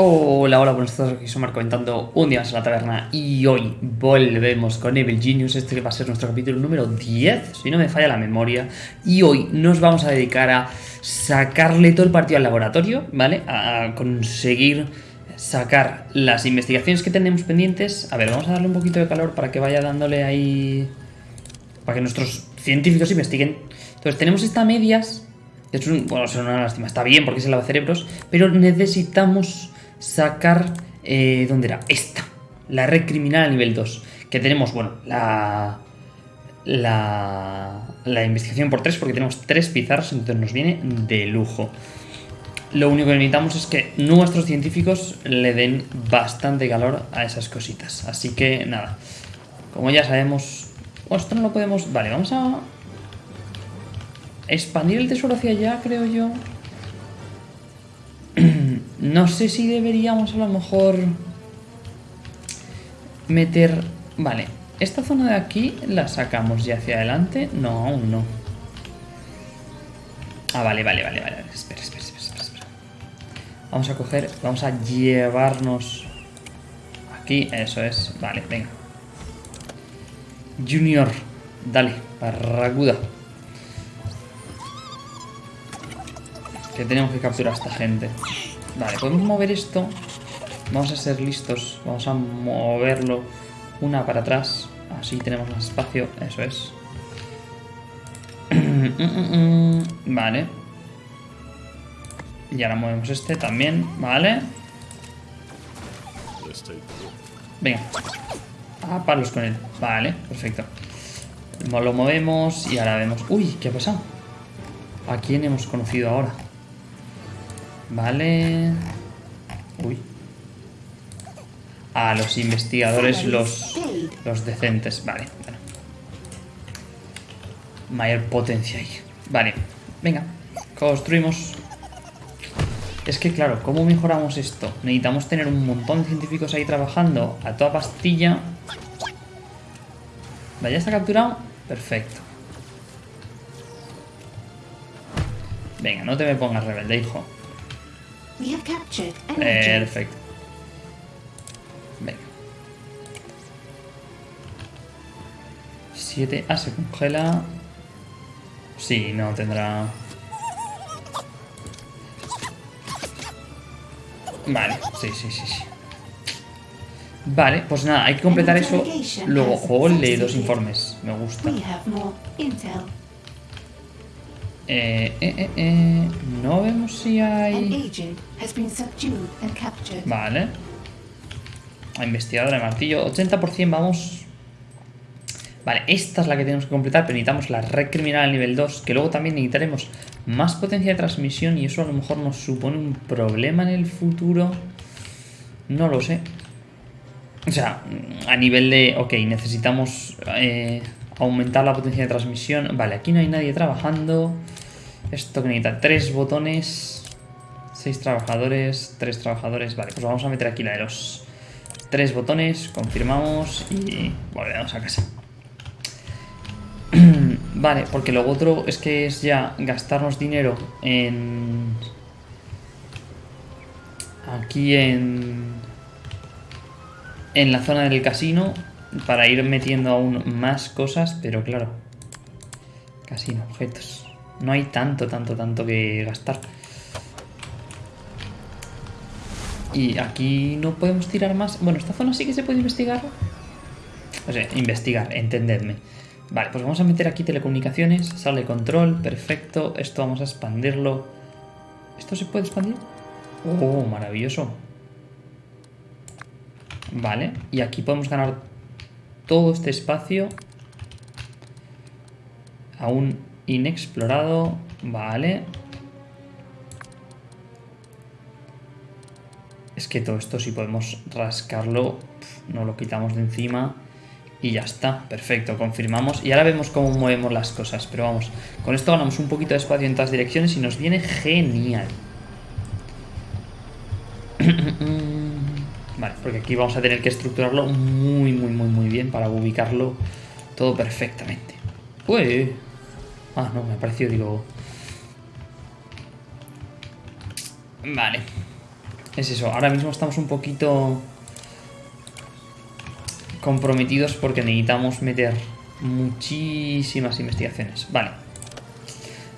Hola, hola, buenos días, aquí soy Marco comentando un día más en la taberna y hoy volvemos con Evil Genius, este va a ser nuestro capítulo número 10, si no me falla la memoria, y hoy nos vamos a dedicar a sacarle todo el partido al laboratorio, ¿vale? A conseguir sacar las investigaciones que tenemos pendientes. A ver, vamos a darle un poquito de calor para que vaya dándole ahí... para que nuestros científicos investiguen. Entonces tenemos esta medias, es un, bueno, es una lástima, está bien porque es el cerebros, pero necesitamos sacar... Eh, ¿Dónde era? Esta. La red criminal a nivel 2. Que tenemos, bueno, la... La, la investigación por 3 porque tenemos 3 pizarras, entonces nos viene de lujo. Lo único que necesitamos es que nuestros científicos le den bastante calor a esas cositas. Así que nada, como ya sabemos... Bueno, esto no lo podemos... Vale, vamos a expandir el tesoro hacia allá, creo yo. no sé si deberíamos a lo mejor meter... Vale, esta zona de aquí la sacamos ya hacia adelante. No, aún no. Ah, vale, vale, vale, vale. Espera, espera, espera, espera. Vamos a coger, vamos a llevarnos aquí. Eso es. Vale, venga. Junior, dale, barraguda. Que tenemos que capturar a esta gente. Vale, podemos mover esto. Vamos a ser listos. Vamos a moverlo una para atrás. Así tenemos más espacio. Eso es. vale. Y ahora movemos este también. Vale. Venga. Ah, palos con él. Vale, perfecto. Lo movemos y ahora vemos... Uy, ¿qué ha pasado? ¿A quién hemos conocido ahora? Vale. Uy. A los investigadores, los, los decentes. Vale, Mayor potencia ahí. Vale, venga. Construimos. Es que claro, ¿cómo mejoramos esto? Necesitamos tener un montón de científicos ahí trabajando a toda pastilla. Vale, ya está capturado. Perfecto. Venga, no te me pongas rebelde, hijo. Perfecto. Venga. 7. Ah, se congela. Sí, no tendrá... Vale, sí, sí, sí, sí. Vale, pues nada, hay que completar eso. Luego, ole, dos informes. Me gusta. Eh, eh, eh, eh, no vemos si hay... Vale. A investigadora de martillo. 80% vamos... Vale, esta es la que tenemos que completar, pero necesitamos la red criminal al nivel 2, que luego también necesitaremos más potencia de transmisión y eso a lo mejor nos supone un problema en el futuro. No lo sé. O sea, a nivel de... Ok, necesitamos eh, aumentar la potencia de transmisión. Vale, aquí no hay nadie trabajando. Esto que necesita tres botones, seis trabajadores, tres trabajadores. Vale, pues vamos a meter aquí la de los tres botones, confirmamos y volvemos a casa. vale, porque lo otro es que es ya gastarnos dinero en... Aquí en... En la zona del casino para ir metiendo aún más cosas, pero claro. Casino, objetos. No hay tanto, tanto, tanto que gastar. Y aquí no podemos tirar más. Bueno, esta zona sí que se puede investigar. O sea, investigar, entendedme. Vale, pues vamos a meter aquí telecomunicaciones. Sale control, perfecto. Esto vamos a expandirlo. ¿Esto se puede expandir? Oh, maravilloso. Vale, y aquí podemos ganar todo este espacio. Aún Inexplorado. Vale. Es que todo esto si podemos rascarlo, no lo quitamos de encima y ya está. Perfecto, confirmamos. Y ahora vemos cómo movemos las cosas. Pero vamos, con esto ganamos un poquito de espacio en todas direcciones y nos viene genial. vale, porque aquí vamos a tener que estructurarlo muy, muy, muy, muy bien para ubicarlo todo perfectamente. Pues... Ah, no, me ha parecido, digo... Vale. Es eso, ahora mismo estamos un poquito comprometidos porque necesitamos meter muchísimas investigaciones. Vale.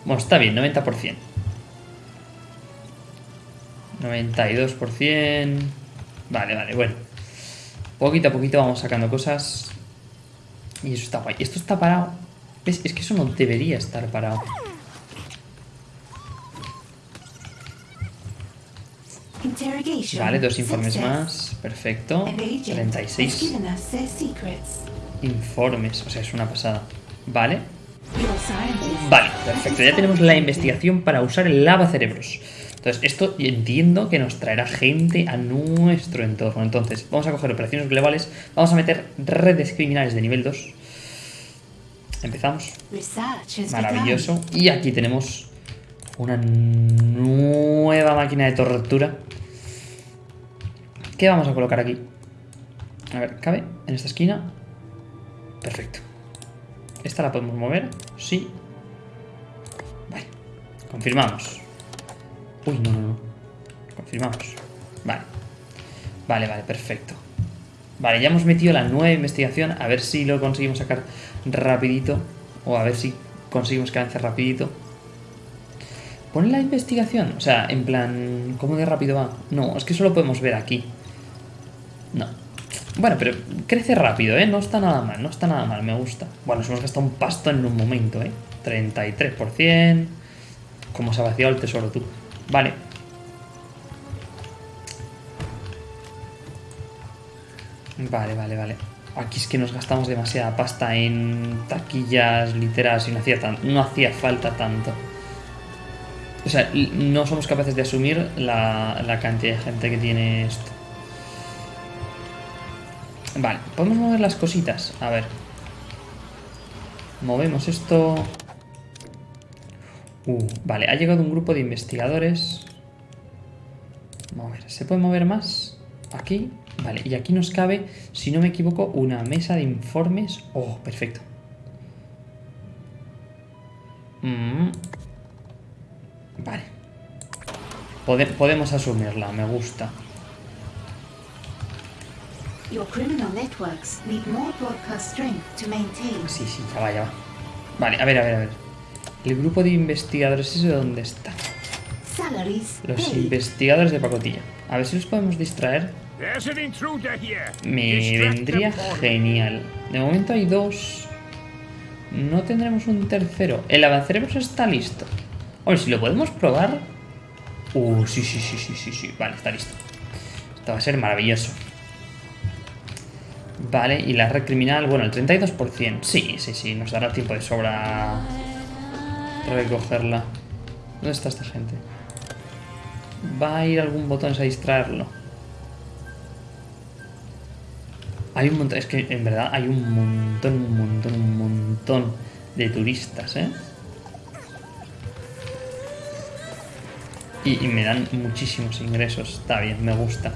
Bueno, está bien, 90%. 92%. Vale, vale, bueno. Poquito a poquito vamos sacando cosas. Y eso está guay. Esto está parado. ¿Ves? Es que eso no debería estar parado. Vale, dos informes más. Perfecto. 36 informes. O sea, es una pasada. Vale. Vale, perfecto. Ya tenemos la investigación para usar el lava cerebros. Entonces, esto entiendo que nos traerá gente a nuestro entorno. Entonces, vamos a coger operaciones globales. Vamos a meter redes criminales de nivel 2. Empezamos. Maravilloso. Y aquí tenemos una nueva máquina de tortura. ¿Qué vamos a colocar aquí? A ver, ¿cabe en esta esquina? Perfecto. ¿Esta la podemos mover? Sí. Vale. Confirmamos. Uy, no, no, no. Confirmamos. Vale. Vale, vale, perfecto. Vale, ya hemos metido la nueva investigación. A ver si lo conseguimos sacar rapidito. O a ver si conseguimos que avance rapidito. Pone la investigación. O sea, en plan, ¿cómo de rápido va? No, es que solo podemos ver aquí. No. Bueno, pero crece rápido, ¿eh? No está nada mal, no está nada mal, me gusta. Bueno, nos hemos gastado un pasto en un momento, ¿eh? 33%. Como se ha vaciado el tesoro tú. Vale. Vale, vale, vale. Aquí es que nos gastamos demasiada pasta en taquillas literas y no hacía, no hacía falta tanto. O sea, no somos capaces de asumir la, la cantidad de gente que tiene esto. Vale, podemos mover las cositas. A ver. Movemos esto. Uh, vale, ha llegado un grupo de investigadores. Mover. ¿Se puede mover más? Aquí. Vale, y aquí nos cabe, si no me equivoco, una mesa de informes. Oh, perfecto. Mm. Vale. podemos asumirla, me gusta. Sí, sí, ya va, ya va. Vale, a ver, a ver, a ver. El grupo de investigadores, ¿ese dónde está? Los investigadores de pacotilla. A ver si los podemos distraer. Me vendría genial. De momento hay dos. No tendremos un tercero. El avanceremos está listo. ver si lo podemos probar. Uh, sí, sí, sí, sí, sí, sí. Vale, está listo. Esto va a ser maravilloso. Vale, y la red criminal, bueno, el 32%. Sí, sí, sí, nos dará tiempo de sobra recogerla. ¿Dónde está esta gente? Va a ir algún botón a distraerlo. Hay un montón, es que en verdad hay un montón, un montón, un montón de turistas, ¿eh? Y, me dan muchísimos ingresos. Está bien, me gusta.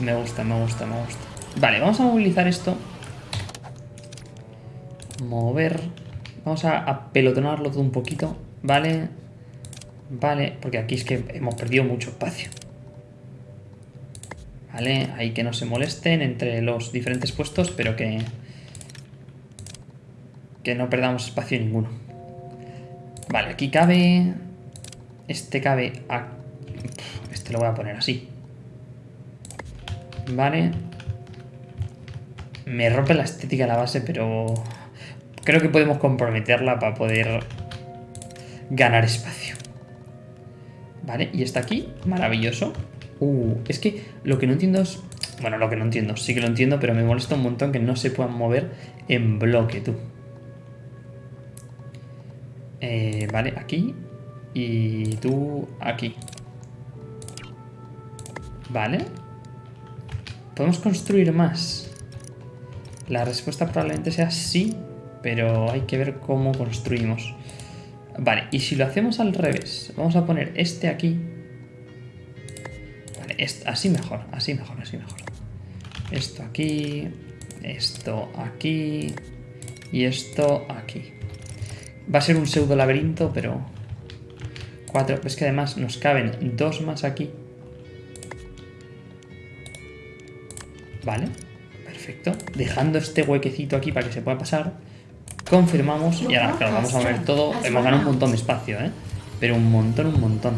Me gusta, me gusta, me gusta. Vale, vamos a movilizar esto. Mover. Vamos a, a pelotonarlo todo un poquito. Vale. Vale, porque aquí es que hemos perdido mucho espacio. Vale, ahí que no se molesten entre los diferentes puestos, pero que... Que no perdamos espacio ninguno. Vale, aquí cabe... Este cabe... A... Este lo voy a poner así. Vale. Me rompe la estética la base, pero creo que podemos comprometerla para poder ganar espacio. Vale, y está aquí, maravilloso. Uh, es que lo que no entiendo es... Bueno, lo que no entiendo, sí que lo entiendo, pero me molesta un montón que no se puedan mover en bloque, tú. Eh, vale, aquí. Y tú aquí. Vale. Podemos construir más. La respuesta probablemente sea sí, pero hay que ver cómo construimos. Vale, y si lo hacemos al revés, vamos a poner este aquí. Vale, así mejor, así mejor, así mejor. Esto aquí, esto aquí y esto aquí. Va a ser un pseudo laberinto, pero... Cuatro, es que además nos caben dos más aquí. Vale, perfecto. Dejando este huequecito aquí para que se pueda pasar. Confirmamos y ahora, claro, vamos a ver todo. Hemos ganado un montón de espacio, ¿eh? Pero un montón, un montón.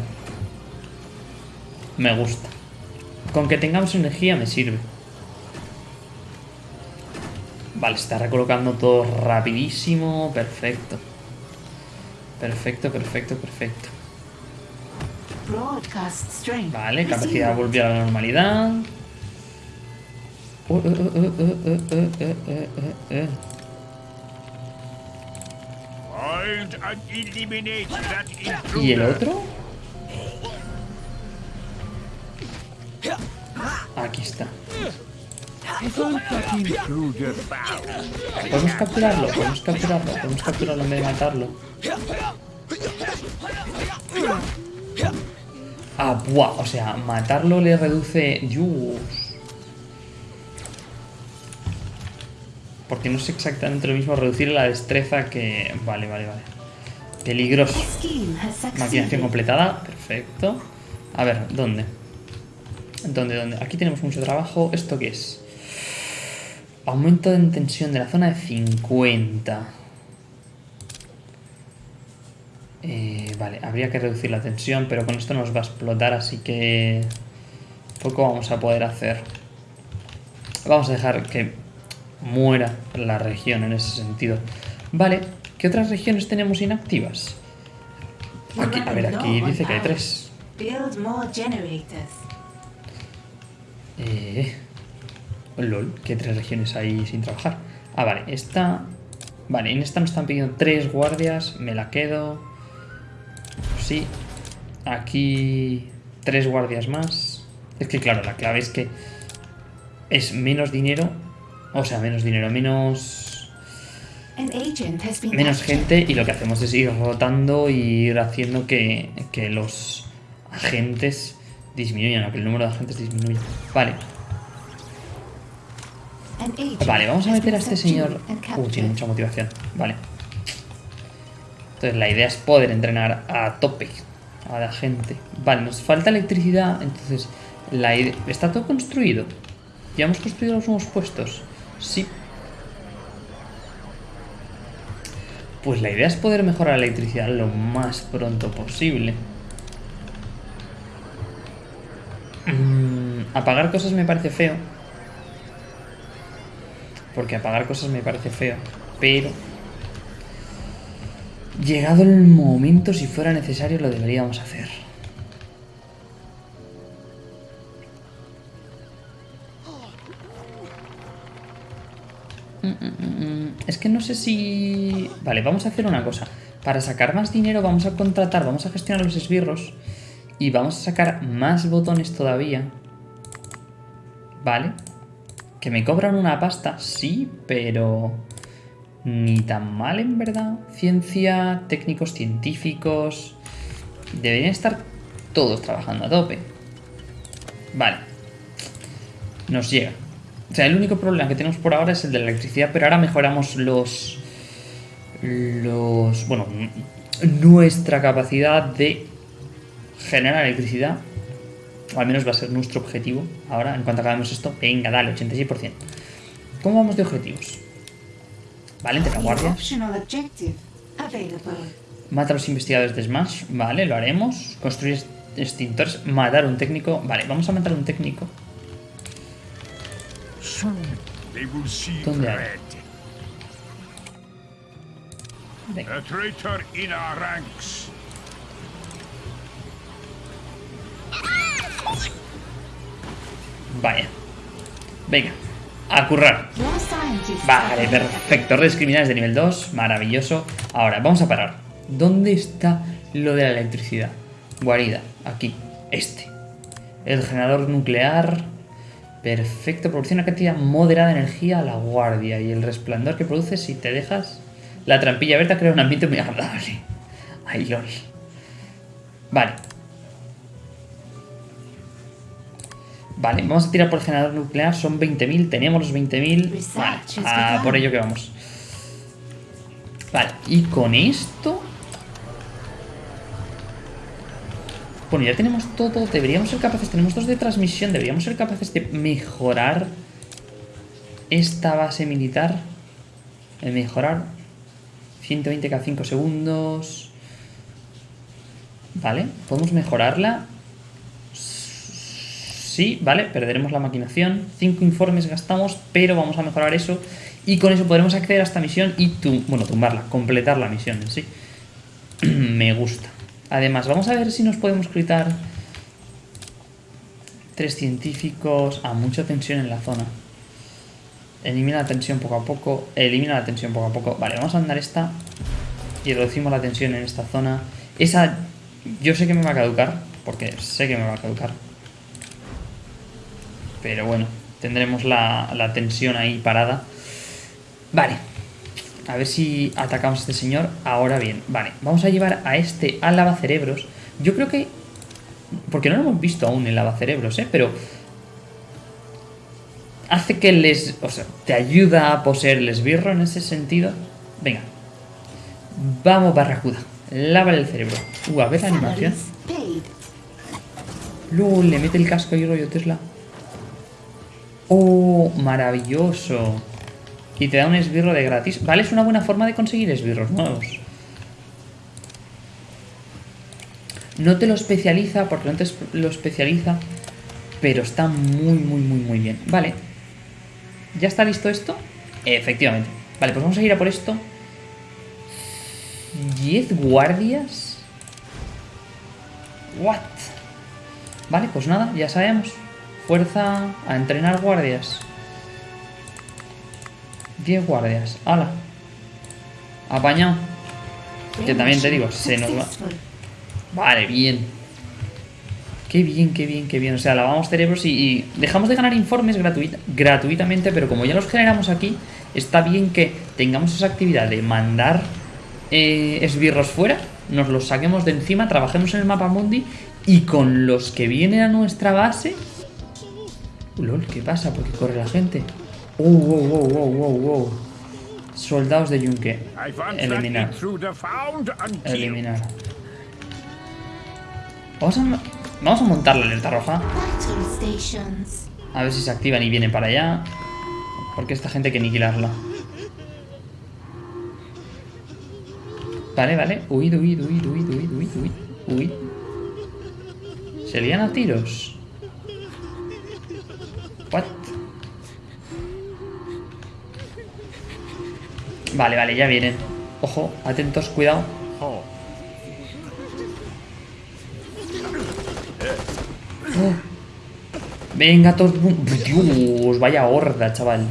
Me gusta. Con que tengamos energía me sirve. Vale, está recolocando todo rapidísimo. Perfecto. Perfecto, perfecto, perfecto. Vale, capacidad volvió a la normalidad. Uh, uh, uh, ¿Y el otro? Aquí está. Podemos capturarlo, podemos capturarlo, podemos capturarlo en vez de matarlo. Ah, buah, o sea, matarlo le reduce... Dios. Porque no es exactamente lo mismo reducir la destreza que... Vale, vale, vale. Peligroso. Maquinación completada. Perfecto. A ver, ¿dónde? ¿Dónde, dónde? Aquí tenemos mucho trabajo. ¿Esto qué es? Aumento de tensión de la zona de 50. Eh, vale, habría que reducir la tensión, pero con esto nos va a explotar, así que poco vamos a poder hacer. Vamos a dejar que muera la región en ese sentido. Vale, ¿qué otras regiones tenemos inactivas? Aquí, a ver, aquí dice que hay tres. Eh, lol, ¿qué tres regiones hay sin trabajar? Ah, vale, esta... Vale, en esta nos están pidiendo tres guardias, me la quedo. Sí. Aquí tres guardias más. Es que claro, la clave es que es menos dinero. O sea, menos dinero, menos... Menos gente y lo que hacemos es ir rotando y ir haciendo que, que los agentes disminuyan, o que el número de agentes disminuya. Vale. Vale, vamos a meter a este señor... Uh, tiene mucha motivación. Vale. Entonces la idea es poder entrenar a tope a la gente. Vale, nos falta electricidad, entonces la ¿Está todo construido? ¿Ya hemos construido los nuevos puestos? Sí. Pues la idea es poder mejorar la electricidad lo más pronto posible. Mm, apagar cosas me parece feo. Porque apagar cosas me parece feo. Pero Llegado el momento, si fuera necesario, lo deberíamos hacer. Es que no sé si... Vale, vamos a hacer una cosa. Para sacar más dinero vamos a contratar, vamos a gestionar los esbirros y vamos a sacar más botones todavía. Vale. Que me cobran una pasta, sí, pero ni tan mal en verdad. Ciencia, técnicos científicos... Deberían estar todos trabajando a tope. Vale. Nos llega. O sea, el único problema que tenemos por ahora es el de la electricidad, pero ahora mejoramos los... Los... Bueno, nuestra capacidad de generar electricidad. O al menos va a ser nuestro objetivo. Ahora, en cuanto acabemos esto, venga, dale, 86%. ¿Cómo vamos de objetivos? Vale, entre guardia. Mata a los investigadores de Smash. Vale, lo haremos. Construir extintores. Matar a un técnico. Vale, vamos a matar a un técnico. ¿Dónde hay? Vaya. Venga a currar. Vale, perfecto. Redes criminales de nivel 2. Maravilloso. Ahora, vamos a parar. ¿Dónde está lo de la electricidad? Guarida. Aquí. Este. El generador nuclear. Perfecto. Proporciona una cantidad moderada de energía a la guardia. Y el resplandor que produce si te dejas... La trampilla abierta crea un ambiente muy agradable. Ay, lol. Vale. Vale, vamos a tirar por el generador nuclear, son 20.000, tenemos los 20.000. Vale, por ello que vamos. Vale, y con esto... Bueno, ya tenemos todo, deberíamos ser capaces, tenemos dos de transmisión, deberíamos ser capaces de mejorar esta base militar. En mejorar. 120 cada 5 segundos. Vale, podemos mejorarla. Sí, vale, perderemos la maquinación. 5 informes gastamos, pero vamos a mejorar eso. Y con eso podremos acceder a esta misión y, tu bueno, tumbarla, completar la misión en sí. Me gusta. Además, vamos a ver si nos podemos gritar tres científicos. a mucha tensión en la zona. Elimina la tensión poco a poco. Elimina la tensión poco a poco. Vale, vamos a andar esta. Y reducimos la tensión en esta zona. Esa yo sé que me va a caducar. Porque sé que me va a caducar. Pero bueno, tendremos la, la tensión ahí parada. Vale. A ver si atacamos a este señor. Ahora bien, vale. Vamos a llevar a este al lavacerebros. Yo creo que... Porque no lo hemos visto aún en lavacerebros, ¿eh? Pero... Hace que les... O sea, te ayuda a poseer el esbirro en ese sentido. Venga. Vamos, barracuda. Lávale el cerebro. Uh, a ver la animación. Luego le mete el casco y rollo Tesla. ¡Oh! Maravilloso. Y te da un esbirro de gratis. Vale, es una buena forma de conseguir esbirros nuevos. No te lo especializa, porque no te lo especializa, pero está muy, muy, muy, muy bien. Vale. ¿Ya está listo esto? Efectivamente. Vale, pues vamos a ir a por esto. ¿10 guardias? ¿What? Vale, pues nada, ya sabemos. Fuerza a entrenar guardias. 10 guardias. ¡Hala! Apañado. Que también te digo, se nos va. Vale, bien. Qué bien, qué bien, qué bien. O sea, lavamos cerebros y, dejamos de ganar informes gratuitamente, pero como ya los generamos aquí, está bien que tengamos esa actividad de mandar eh, esbirros fuera, nos los saquemos de encima, trabajemos en el mapa mundi y con los que vienen a nuestra base... lol, ¿qué pasa? ¿Por qué corre la gente? Uh, wow, wow, wow, wow, wow. Soldados de Yunque. Eliminar. Eliminar. Vamos a, vamos a montar la alerta roja. A ver si se activan y vienen para allá. Porque esta gente hay que aniquilarla. Vale, vale. Huid, huid, huid, huid, huid, huid, huid. Huid. Se lían a tiros. What? Vale, vale, ya vienen. Ojo, atentos, cuidado. Oh. Venga, todos... Dios, vaya horda, chaval.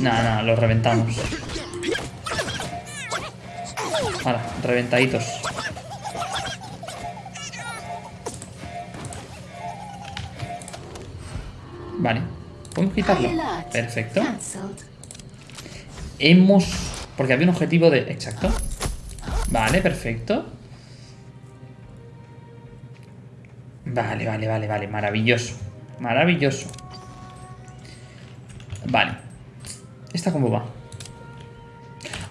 Nada, nada, los reventamos. Vale, reventaditos. Vale. Podemos quitarlo. Perfecto. Hemos... Porque había un objetivo de... Exacto. Vale, perfecto. Vale, vale, vale, vale. Maravilloso. Maravilloso. Vale. ¿Esta cómo va?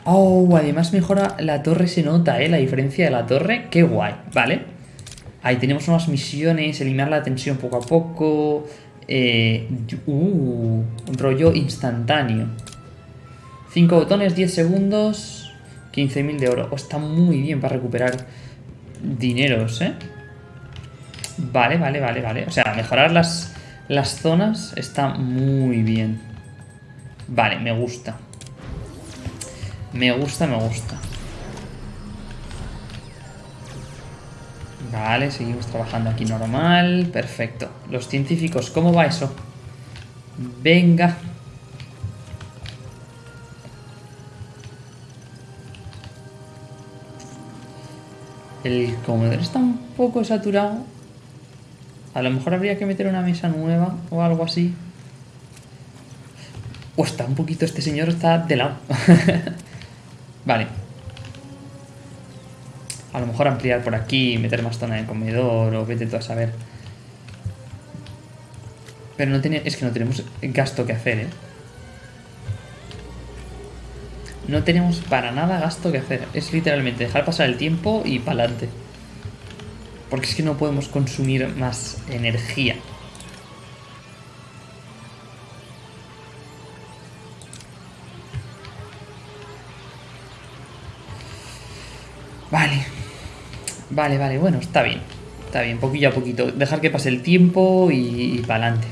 Oh, además mejora la torre, se nota, ¿eh? La diferencia de la torre. Qué guay. Vale. Ahí tenemos unas misiones, eliminar la tensión poco a poco. Eh, uh, un rollo instantáneo. 5 botones, 10 segundos, 15.000 de oro. Oh, está muy bien para recuperar dineros, ¿eh? Vale, vale, vale, vale. O sea, mejorar las, las zonas está muy bien. Vale, me gusta. Me gusta, me gusta. Vale, seguimos trabajando aquí normal. Perfecto. Los científicos, ¿cómo va eso? Venga. El comedor está un poco saturado. A lo mejor habría que meter una mesa nueva o algo así. O está un poquito, este señor está de lado. vale. A lo mejor ampliar por aquí, meter más zona de comedor o vete tú a saber. Pero no tiene, es que no tenemos gasto que hacer, ¿eh? No tenemos para nada gasto que hacer. Es literalmente dejar pasar el tiempo y pa'lante. Porque es que no podemos consumir más energía. Vale. Vale, vale. Bueno, está bien. Está bien, poquillo a poquito. Dejar que pase el tiempo y, y pa'lante.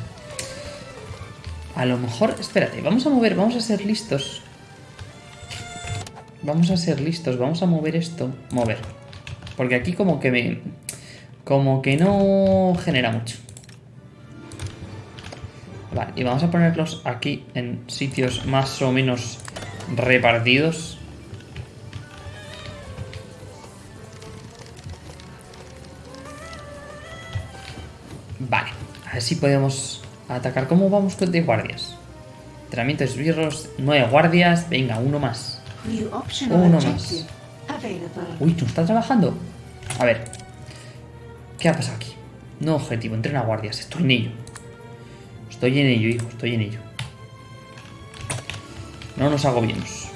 A lo mejor... Espérate, vamos a mover, vamos a ser listos. Vamos a ser listos, vamos a mover esto. Mover. Porque aquí como que me... Como que no genera mucho. Vale, y vamos a ponerlos aquí en sitios más o menos repartidos. Vale, a ver si podemos atacar. ¿Cómo vamos con de guardias? Entrenamiento de esbirros, nueve guardias. Venga, uno más. Uno más. Uy, ¿tú estás trabajando? A ver. ¿Qué ha pasado aquí? No objetivo, entrena guardias. Estoy en ello. Estoy en ello, hijo, estoy en ello. No nos agobiemos.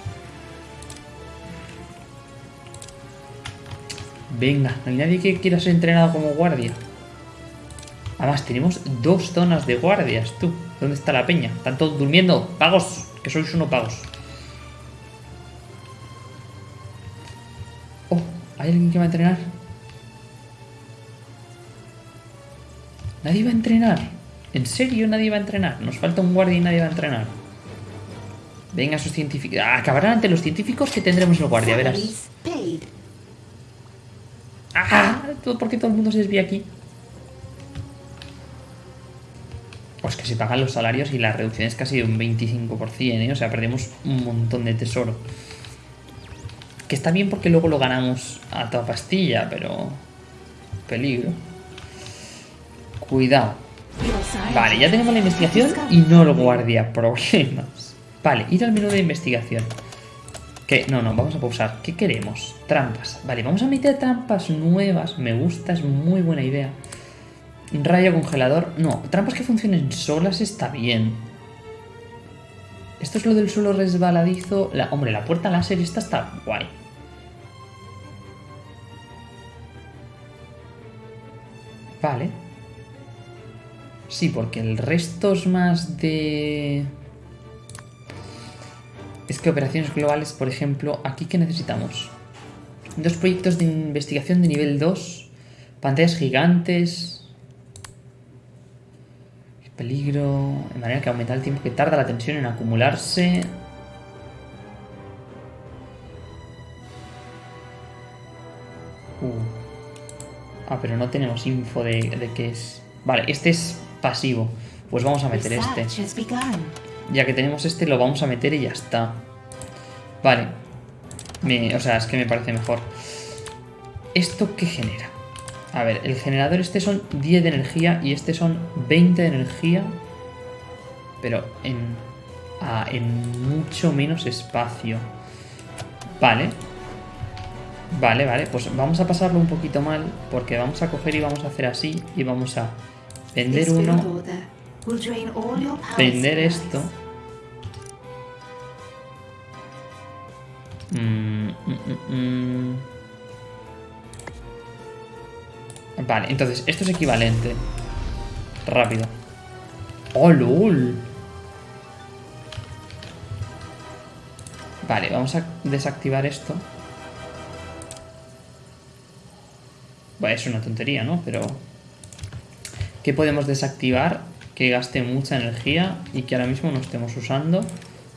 Venga, no hay nadie que quiera ser entrenado como guardia. Además, tenemos dos zonas de guardias, tú. ¿Dónde está la peña? ¿Están todos durmiendo? ¡Pagos! Que sois uno pagos. ¿Hay alguien que va a entrenar? Nadie va a entrenar. ¿En serio nadie va a entrenar? Nos falta un guardia y nadie va a entrenar. Venga, esos científicos. Ah, acabarán ante los científicos que tendremos el guardia, verás. ¡Ah! ¿Por qué todo el mundo se desvía aquí? Pues que se pagan los salarios y la reducción es casi de un 25%, ¿eh? O sea, perdemos un montón de tesoro. Que está bien porque luego lo ganamos a toda pastilla, pero... Peligro. Cuidado. Vale, ya tenemos la investigación y no el guardia. Problemas. Vale, ir al menú de investigación. ¿Qué? No, no, vamos a pausar. ¿Qué queremos? Trampas. Vale, vamos a meter trampas nuevas. Me gusta, es muy buena idea. Rayo congelador. No, trampas que funcionen solas está bien. Esto es lo del suelo resbaladizo. La, hombre, la puerta láser esta está guay. Vale. Sí, porque el resto es más de... Es que operaciones globales, por ejemplo, aquí que necesitamos. Dos proyectos de investigación de nivel 2. Pantallas gigantes. Peligro. De manera que aumenta el tiempo que tarda la tensión en acumularse. Uh. Ah, pero no tenemos info de, de qué es. Vale, este es pasivo. Pues vamos a meter este. Ya que tenemos este, lo vamos a meter y ya está. Vale. Me, o sea, es que me parece mejor. ¿Esto qué genera? A ver, el generador este son 10 de energía y este son 20 de energía. Pero en, ah, en mucho menos espacio. Vale. Vale, vale. Pues vamos a pasarlo un poquito mal porque vamos a coger y vamos a hacer así y vamos a vender uno. Vender esto. Mm, mm, mm, vale, entonces esto es equivalente. Rápido. ¡Oh, lol! Vale, vamos a desactivar esto. Bueno, es una tontería, ¿no? Pero... ¿Qué podemos desactivar que gaste mucha energía y que ahora mismo no estemos usando?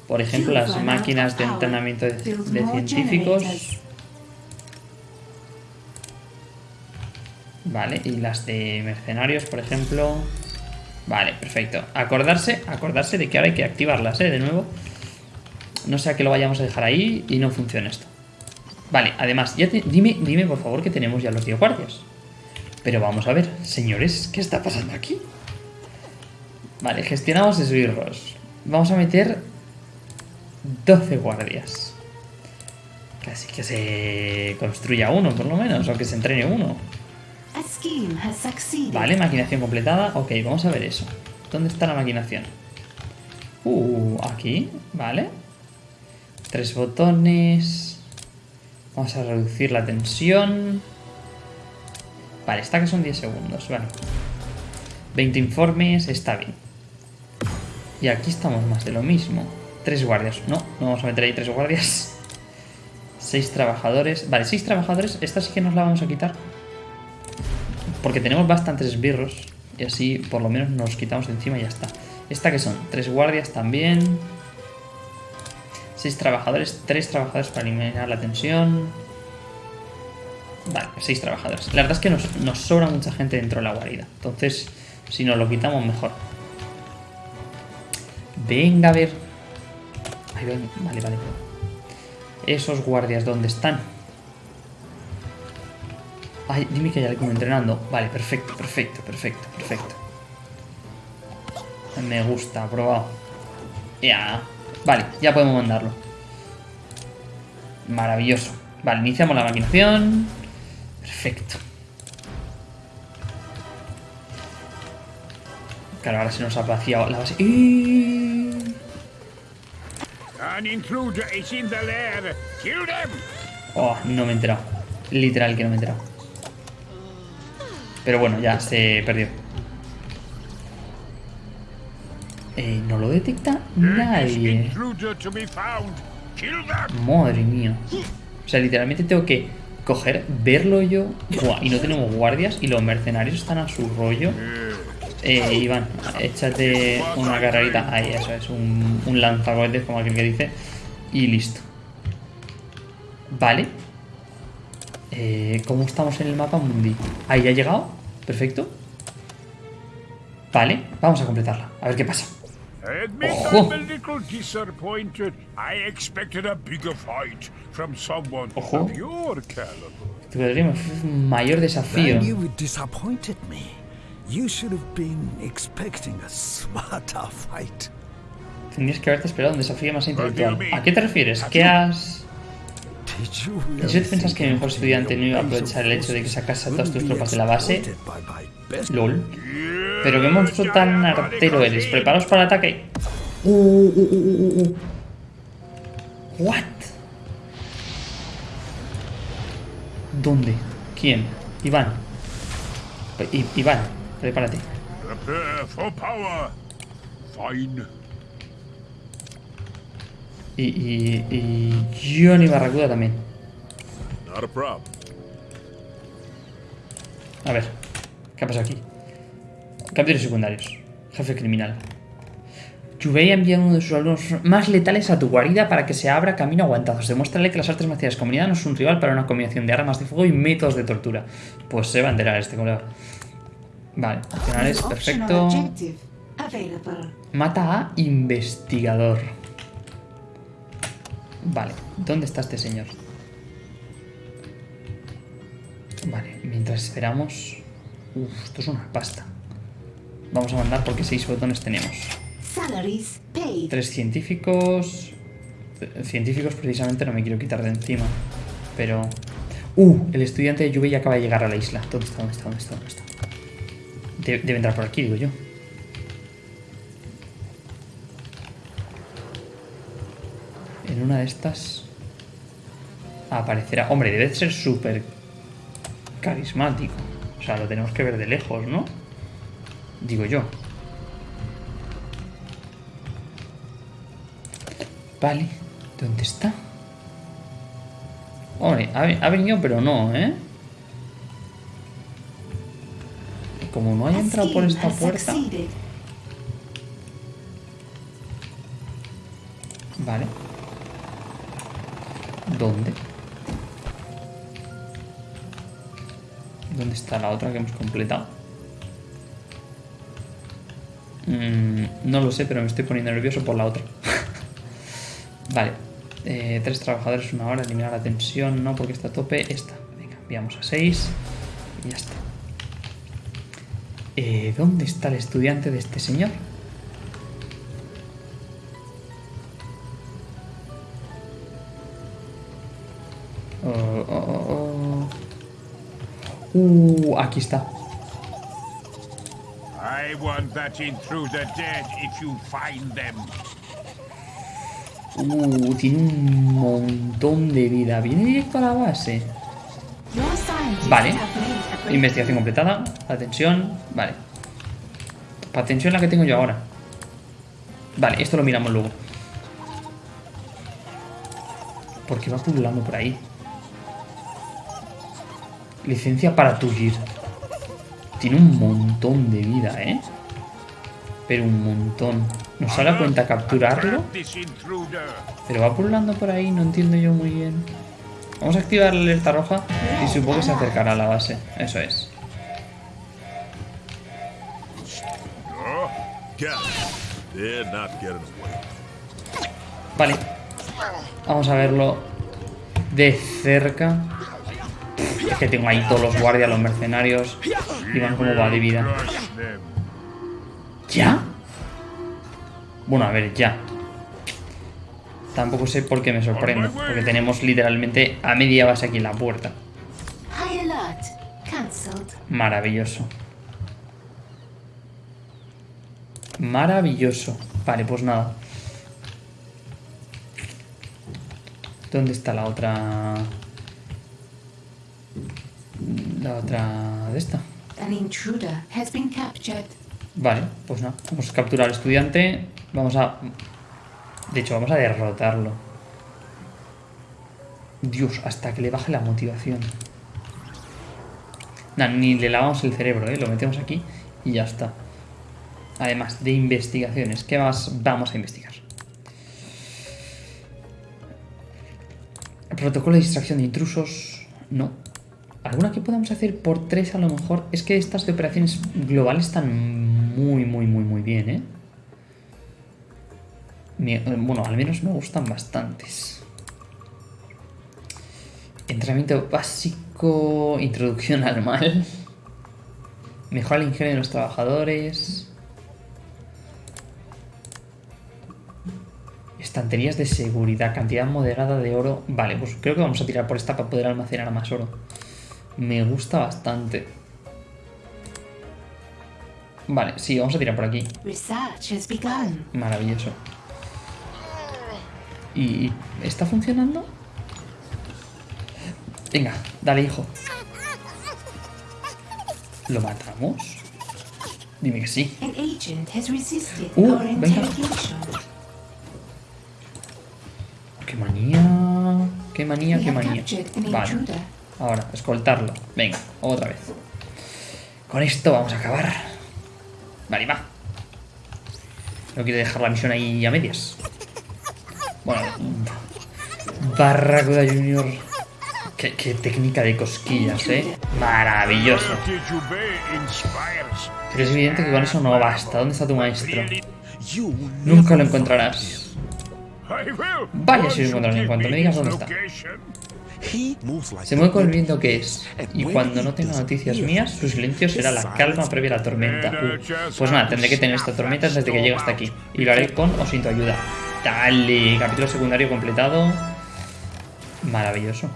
Por ejemplo, las máquinas de entrenamiento de, de científicos. Vale, y las de mercenarios, por ejemplo. Vale, perfecto. Acordarse, acordarse de que ahora hay que activarlas, ¿eh? De nuevo. No sea que lo vayamos a dejar ahí y no funcione esto. Vale, además, ya dime, dime por favor que tenemos ya los 10 guardias. Pero vamos a ver, señores, ¿qué está pasando aquí? Vale, gestionamos esbirros. Vamos a meter 12 guardias. Casi que se construya uno, por lo menos, o que se entrene uno. Vale, maquinación completada. Ok, vamos a ver eso. ¿Dónde está la maquinación? Uh, aquí, vale. Tres botones. Vamos a reducir la tensión. Vale, está que son 10 segundos, vale. 20 informes, está bien. Y aquí estamos más de lo mismo. Tres guardias. No, no vamos a meter ahí tres guardias. Seis trabajadores. Vale, seis trabajadores. Esta sí que nos la vamos a quitar. Porque tenemos bastantes esbirros. Y así por lo menos nos quitamos de encima y ya está. Esta que son tres guardias también. Seis trabajadores. Tres trabajadores para eliminar la tensión. Vale, seis trabajadores. La verdad es que nos, nos sobra mucha gente dentro de la guarida. Entonces, si nos lo quitamos, mejor. Venga, a ver. Ahí ven. Vale, vale. Esos guardias, ¿dónde están? Ay, dime que hay alguno entrenando. Vale, perfecto, perfecto, perfecto, perfecto. Me gusta, aprobado. Ya. Vale, ya podemos mandarlo. Maravilloso. Vale, iniciamos la maquinación. Perfecto. Claro, ahora se nos ha vaciado la base. ¡Y! Oh, no me he enterado. Literal que no me he enterado. Pero bueno, ya se perdió. Eh, no lo detecta nadie. Madre mía. O sea, literalmente tengo que coger, verlo yo. Buah, y no tenemos guardias y los mercenarios están a su rollo. Eh, Iván, échate una carrerita. Ahí, eso es, un, un lanzacohetes, como aquel que dice. Y listo. Vale. Eh, ¿Cómo estamos en el mapa mundi? Ahí ya ha llegado. Perfecto. Vale, vamos a completarla. A ver qué pasa. Admit Ojo. I'm a little disappointed. I expected a bigger fight from someone Ojo. of your caliber. Tu podríamos un mayor desafío. Then you disappointed me. You should have been expecting a smarter fight. Tendrías que haberte esperado un desafío más intelectual. ¿A qué te refieres? ¿Qué has...? ¿En serio piensas que mi mejor estudiante no iba a aprovechar el hecho de que sacase a todas tus tropas de la base? LOL. Pero qué monstruo tan artero eres. ¿Preparaos para el ataque? Uh, uh, uh, uh, uh, uh. What? ¿Dónde? ¿Quién? Iván. I- Iván, prepárate. Prepare for power. Fine. Y, y, y Johnny Barracuda también. Not a problem. A ver, ¿qué ha pasado aquí? Capítulos secundarios. Jefe criminal. Yubei ha enviado uno de sus alumnos más letales a tu guarida para que se abra camino aguantados. Demuéstrale que las artes marciales comunidad no es un rival para una combinación de armas de fuego y métodos de tortura. Pues se va a enterar este colega. Vale, opcionales, perfecto. Mata a investigador. Vale, ¿dónde está este señor? Vale, mientras esperamos... Uf, esto es una pasta. Vamos a mandar porque seis botones tenemos. Tres científicos... C- Científicos precisamente no me quiero quitar de encima. Pero... Uh, el estudiante de Yubei acaba de llegar a la isla. ¿Dónde está? ¿Dónde está? ¿Dónde está? ¿Dónde está? De- debe entrar por aquí, digo yo. En una de estas aparecerá. Hombre, debe ser súper carismático. O sea, lo tenemos que ver de lejos, ¿no? Digo yo. Vale, ¿dónde está? Hombre, ha, ve- ha venido, pero no, ¿eh? Como no haya entrado por esta puerta. Vale. ¿Dónde? ¿Dónde está la otra que hemos completado? Mm, no lo sé, pero me estoy poniendo nervioso por la otra. vale. Eh, tres trabajadores, una hora, eliminar la tensión, no, porque está a tope. Esta. Venga, enviamos a seis. Y ya está. Eh, ¿Dónde está el estudiante de este señor? Find them. Uh, tiene un montón de vida. Viene directo a la base. Vale. Investigación completada. Atención. Vale. Atención la que tengo yo ahora. Vale, esto lo miramos luego. Porque va pululando por ahí. Licencia para Tugir. Tiene un montón de vida, ¿eh? Pero un montón. ¿Nos sale a cuenta capturarlo? Pero va pululando por ahí, no entiendo yo muy bien. Vamos a activar la alerta roja y supongo que se acercará a la base. Eso es. Vale. Vamos a verlo de cerca. Es que tengo ahí todos los guardias, los mercenarios. Y van como va de vida. ¿Ya? Bueno, a ver, ya. Tampoco sé por qué me sorprende. Porque tenemos literalmente a media base aquí en la puerta. Maravilloso. Maravilloso. Vale, pues nada. ¿Dónde está la otra? La otra de esta. An intruder has been captured. Vale, pues nada. Vamos a capturar al estudiante. Vamos a... De hecho, vamos a derrotarlo. Dios, hasta que le baje la motivación. Nah, ni le lavamos el cerebro, ¿eh? Lo metemos aquí y ya está. Además de investigaciones, ¿qué más vamos a investigar? Protocolo de distracción de intrusos. No. ¿Alguna que podamos hacer por tres a lo mejor? Es que estas de operaciones globales están muy, muy, muy, muy bien, ¿eh? Me- bueno, al menos me gustan bastantes. Entrenamiento básico, introducción al mal. Mejora el ingenio de los trabajadores. Estanterías de seguridad, cantidad moderada de oro. Vale, pues creo que vamos a tirar por esta para poder almacenar más oro. Me gusta bastante. Vale, sí, vamos a tirar por aquí. Maravilloso. ¿Y está funcionando? Venga, dale, hijo. ¿Lo matamos? Dime que sí. Uh, venga. ¡Qué manía! ¡Qué manía, qué manía! Vale. Ahora, escoltarlo. Venga, otra vez. Con esto vamos a acabar. Vale, va. No quiero dejar la misión ahí a medias. Bueno, Barracuda Junior. Qué, técnica de cosquillas, eh. Maravilloso. Pero es evidente que con eso no basta. ¿Dónde está tu maestro? Nunca lo encontrarás. Vaya si lo encontraré, en cuanto me digas dónde está. Se mueve con el viento que es. Y cuando no tenga noticias mías, su silencio será la calma previa a la tormenta. Uh, Pues nada, tendré que tener esta tormenta desde que llegue hasta aquí. Y lo haré con o sin tu ayuda. Dale, capítulo secundario completado. Maravilloso.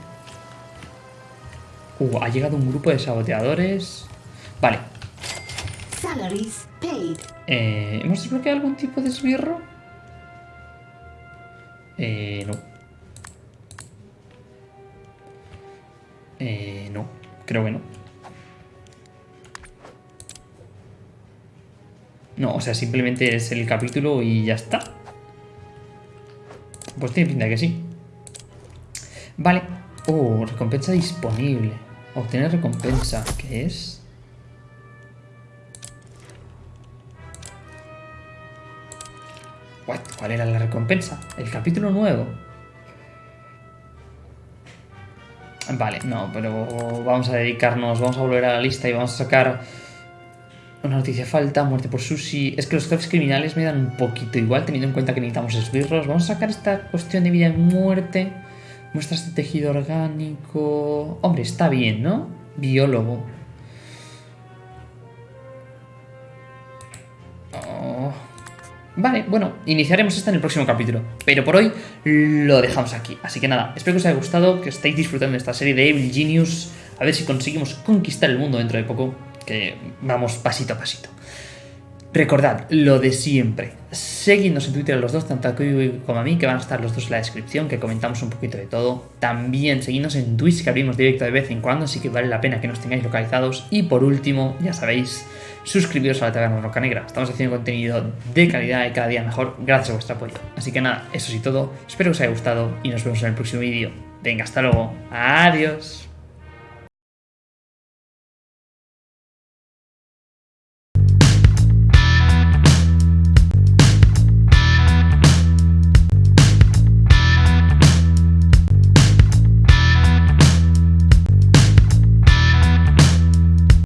Uh, ha llegado un grupo de saboteadores. Vale. Eh, ¿Hemos desbloqueado algún tipo de esbirro? Eh, no. Eh, no. Creo que no. No, o sea, simplemente es el capítulo y ya está. Pues tiene pinta que sí. Vale. Oh, recompensa disponible. Obtener recompensa. ¿Qué es? What? ¿Cuál era la recompensa? El capítulo nuevo. Vale, no, pero vamos a dedicarnos, vamos a volver a la lista y vamos a sacar una noticia falta, muerte por sushi. Es que los jefes criminales me dan un poquito igual, teniendo en cuenta que necesitamos esbirros. Vamos a sacar esta cuestión de vida y muerte. Muestras de tejido orgánico. Hombre, está bien, ¿no? Biólogo. Vale, bueno, iniciaremos esta en el próximo capítulo. Pero por hoy lo dejamos aquí. Así que nada, espero que os haya gustado, que estéis disfrutando de esta serie de Evil Genius. A ver si conseguimos conquistar el mundo dentro de poco. Que vamos pasito a pasito. Recordad lo de siempre. Seguidnos en Twitter los dos, tanto a Kiwi como a mí, que van a estar los dos en la descripción, que comentamos un poquito de todo. También seguidnos en Twitch, que abrimos directo de vez en cuando, así que vale la pena que nos tengáis localizados. Y por último, ya sabéis, suscribiros a la Taberna Roca Negra. Estamos haciendo contenido de calidad y cada día mejor gracias a vuestro apoyo. Así que nada, eso sí todo. Espero que os haya gustado y nos vemos en el próximo vídeo. Venga, hasta luego. Adiós.